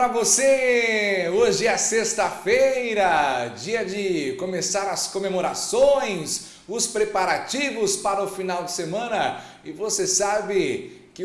para você! Hoje é sexta-feira, dia de começar as comemorações, os preparativos para o final de semana. E você sabe que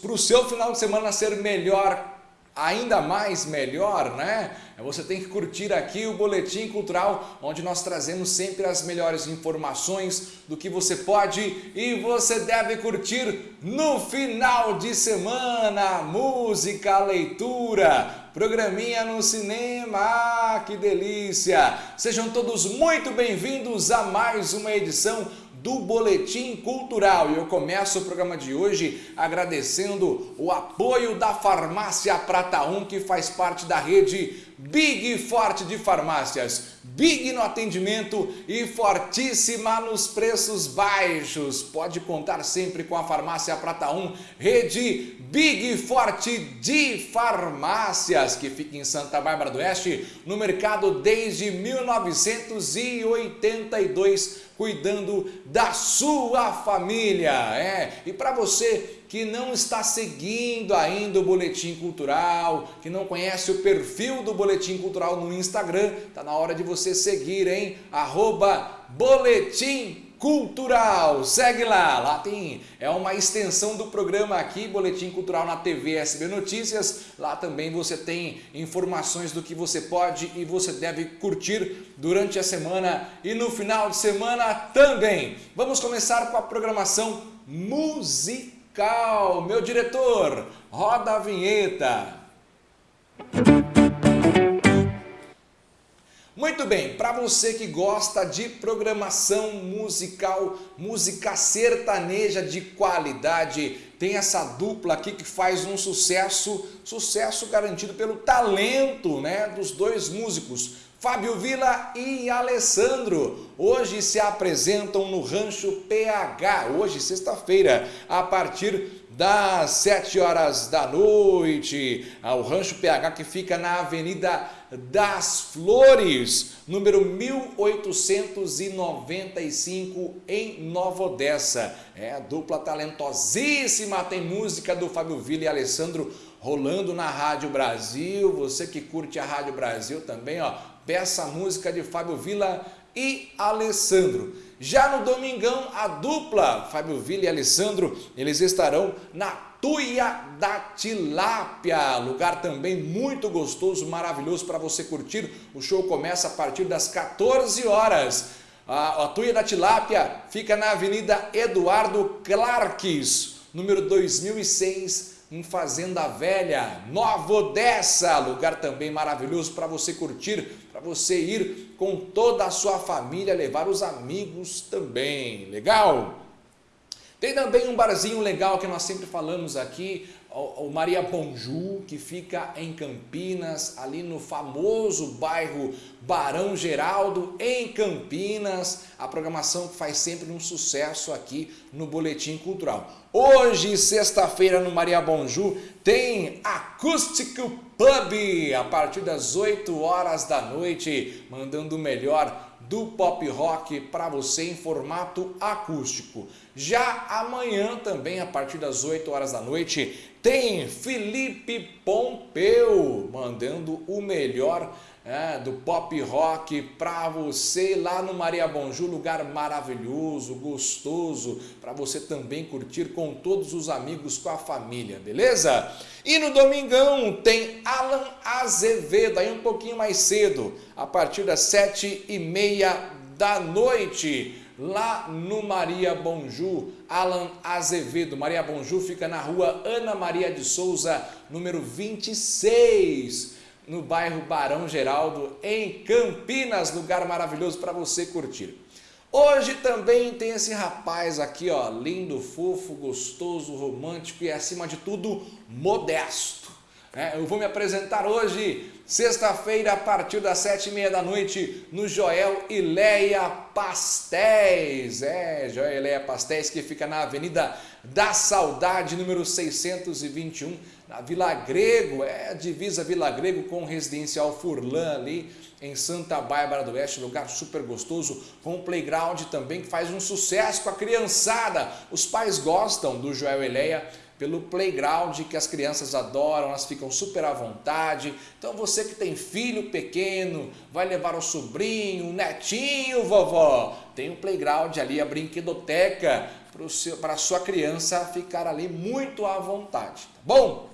para o seu final de semana ser melhor ainda mais melhor, né? Você tem que curtir aqui o Boletim Cultural, onde nós trazemos sempre as melhores informações do que você pode e você deve curtir no final de semana. Música, leitura, programinha no cinema, ah, que delícia! Sejam todos muito bem-vindos a mais uma edição do Boletim Cultural. E eu começo o programa de hoje agradecendo o apoio da Farmácia Prata 1, que faz parte da rede Big Forte de Farmácias. Big no atendimento e fortíssima nos preços baixos. Pode contar sempre com a Farmácia Prata 1, rede Big Forte de Farmácias, que fica em Santa Bárbara do Oeste, no mercado desde 1982 cuidando da sua família. É. E para você que não está seguindo ainda o Boletim Cultural, que não conhece o perfil do Boletim Cultural no Instagram, tá na hora de você seguir, hein? Arroba Boletim Cultural. Segue lá, lá tem, é uma extensão do programa aqui, Boletim Cultural na TV SB Notícias. Lá também você tem informações do que você pode e você deve curtir durante a semana e no final de semana também. Vamos começar com a programação musical. Meu diretor, roda a vinheta. Muito bem, para você que gosta de programação musical, música sertaneja de qualidade, tem essa dupla aqui que faz um sucesso, sucesso garantido pelo talento né, dos dois músicos, Fábio Vila e Alessandro. Hoje se apresentam no Rancho PH, hoje sexta-feira, a partir das 7 horas da noite, ao Rancho PH que fica na Avenida das Flores, número 1895 em Nova Odessa. É dupla talentosíssima, tem música do Fábio Villa e Alessandro rolando na Rádio Brasil. Você que curte a Rádio Brasil também, ó, peça a música de Fábio Villa e Alessandro. Já no domingão, a dupla Fábio Villa e Alessandro, eles estarão na Tuia da Tilápia, lugar também muito gostoso, maravilhoso para você curtir. O show começa a partir das 14 horas. A, a Tuia da Tilápia fica na Avenida Eduardo Clarques, número 2006, em Fazenda Velha, Nova Odessa, lugar também maravilhoso para você curtir, para você ir com toda a sua família, levar os amigos também, legal? Tem também um barzinho legal que nós sempre falamos aqui, o Maria Bonju, que fica em Campinas, ali no famoso bairro Barão Geraldo, em Campinas. A programação que faz sempre um sucesso aqui no Boletim Cultural. Hoje, sexta-feira, no Maria Bonju, tem Acústico Pub, a partir das 8 horas da noite, mandando o melhor do pop rock para você em formato acústico. Já amanhã também, a partir das 8 horas da noite, tem Felipe Pompeu mandando o melhor é, do pop rock para você lá no Maria Bonjú, lugar maravilhoso, gostoso, para você também curtir com todos os amigos, com a família, beleza? E no domingão tem Alan Azevedo, aí um pouquinho mais cedo, a partir das sete e meia da noite lá no Maria Bonjú, Alan Azevedo. Maria Bonjú fica na rua Ana Maria de Souza, número 26, no bairro Barão Geraldo, em Campinas, lugar maravilhoso para você curtir. Hoje também tem esse rapaz aqui, ó, lindo, fofo, gostoso, romântico e acima de tudo, modesto. É, eu vou me apresentar hoje, sexta-feira, a partir das sete e meia da noite, no Joel e Leia Pastéis. É, Joel e Leia Pastéis, que fica na Avenida da Saudade, número 621, na Vila Grego. É, divisa Vila Grego com Residencial Furlan ali, em Santa Bárbara do Oeste, lugar super gostoso, com um playground também que faz um sucesso com a criançada. Os pais gostam do Joel e Leia pelo playground que as crianças adoram, elas ficam super à vontade. Então você que tem filho pequeno, vai levar o sobrinho, o netinho, vovó, tem um playground ali, a brinquedoteca para a sua criança ficar ali muito à vontade, tá bom?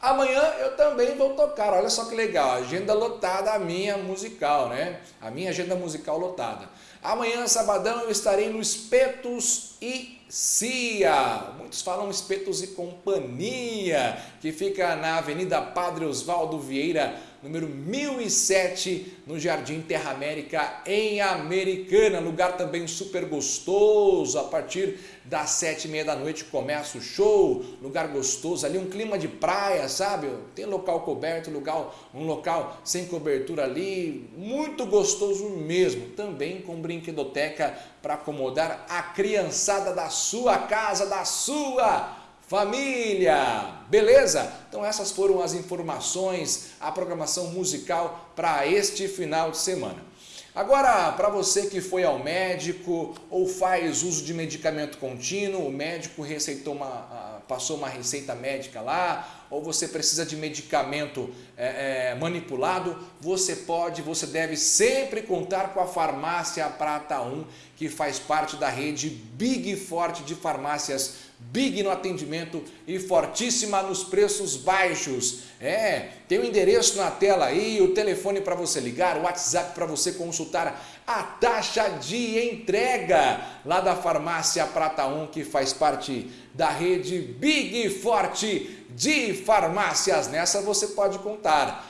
Amanhã eu também vou tocar, olha só que legal, agenda lotada a minha musical, né? A minha agenda musical lotada. Amanhã, sabadão, eu estarei no Espetos e Cia. Muitos falam Espetos e Companhia, que fica na Avenida Padre Osvaldo Vieira, número 1007, no Jardim Terra América, em Americana. Lugar também super gostoso. A partir das sete e meia da noite começa o show. Lugar gostoso, ali um clima de praia, sabe? Tem local coberto, lugar, um local sem cobertura ali. Muito gostoso mesmo. Também com brinquedoteca para acomodar a criançada da sua casa, da sua família. Beleza? Então essas foram as informações, a programação musical para este final de semana. Agora, para você que foi ao médico ou faz uso de medicamento contínuo, o médico receitou uma, passou uma receita médica lá, ou você precisa de medicamento é, é, manipulado, você pode, você deve sempre contar com a Farmácia Prata 1, que faz parte da rede Big Forte de farmácias Big no atendimento e fortíssima nos preços baixos. É, tem o endereço na tela aí, o telefone para você ligar, o WhatsApp para você consultar a taxa de entrega lá da Farmácia Prata 1, que faz parte da rede Big Forte de farmácias. Nessa você pode contar.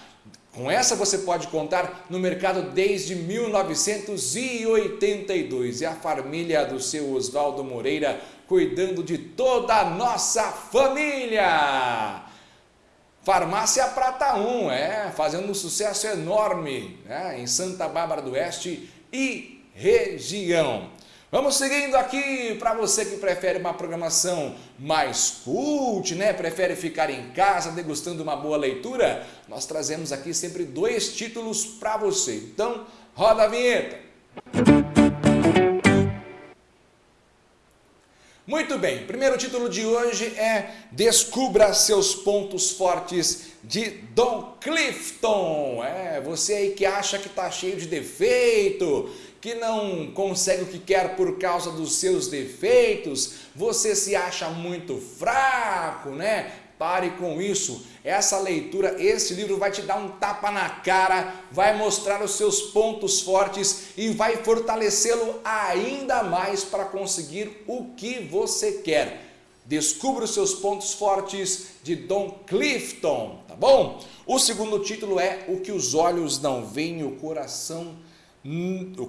Com essa você pode contar no mercado desde 1982. É a família do seu Oswaldo Moreira cuidando de toda a nossa família. Farmácia Prata 1, é, fazendo um sucesso enorme né, em Santa Bárbara do Oeste e região. Vamos seguindo aqui para você que prefere uma programação mais cult, né? Prefere ficar em casa degustando uma boa leitura? Nós trazemos aqui sempre dois títulos para você. Então, roda a vinheta. Muito bem, primeiro título de hoje é Descubra seus pontos fortes de Don Clifton. É, você aí que acha que está cheio de defeito, que não consegue o que quer por causa dos seus defeitos, você se acha muito fraco, né? Pare com isso. Essa leitura, esse livro vai te dar um tapa na cara, vai mostrar os seus pontos fortes e vai fortalecê-lo ainda mais para conseguir o que você quer. Descubra os seus pontos fortes de Don Clifton, tá bom? O segundo título é O que os olhos não veem, o coração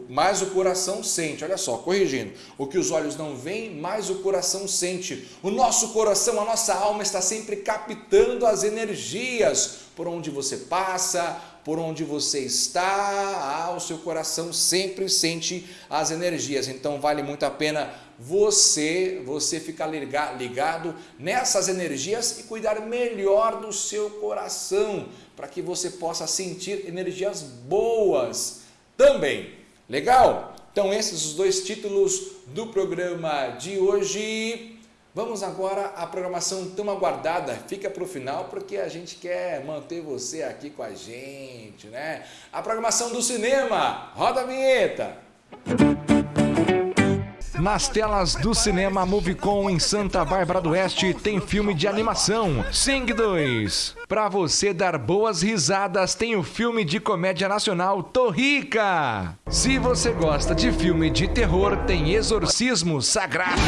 mais o coração sente. Olha só, corrigindo. O que os olhos não veem, mais o coração sente. O nosso coração, a nossa alma está sempre captando as energias por onde você passa, por onde você está, ah, o seu coração sempre sente as energias. Então vale muito a pena você, você ficar ligado nessas energias e cuidar melhor do seu coração, para que você possa sentir energias boas também. Legal? Então esses os dois títulos do programa de hoje. Vamos agora à programação tão aguardada. Fica para o final porque a gente quer manter você aqui com a gente, né? A programação do cinema. Roda a vinheta. Nas telas do cinema Movicon em Santa Bárbara do Oeste tem filme de animação Sing 2. Para você dar boas risadas, tem o filme de comédia nacional Torrica. Se você gosta de filme de terror, tem Exorcismo Sagrado.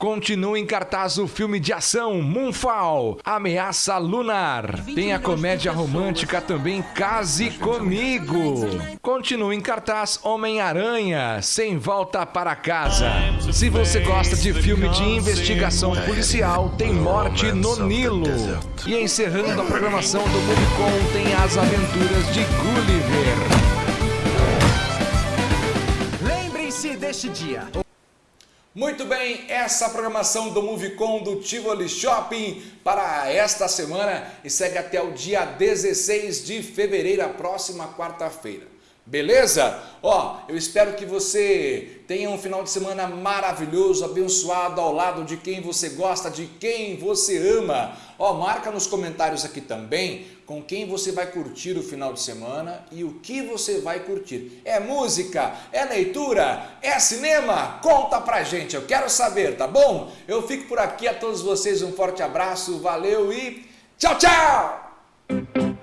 Continua em cartaz o filme de ação Moonfall, Ameaça Lunar. Tem a comédia romântica também Case Comigo. Continua em cartaz Homem-Aranha, Sem Volta para Casa. Se você gosta de filme de investigação policial, tem Morte no Nilo. E encerrando a programação do Movicon tem as aventuras de Gulliver. Lembrem-se deste dia. Muito bem, essa programação do Movicon do Tivoli Shopping para esta semana e segue até o dia 16 de fevereiro, a próxima quarta-feira. Beleza? Ó, eu espero que você tenha um final de semana maravilhoso, abençoado ao lado de quem você gosta, de quem você ama. Ó, marca nos comentários aqui também com quem você vai curtir o final de semana e o que você vai curtir. É música? É leitura? É cinema? Conta pra gente, eu quero saber, tá bom? Eu fico por aqui, a todos vocês um forte abraço, valeu e tchau, tchau!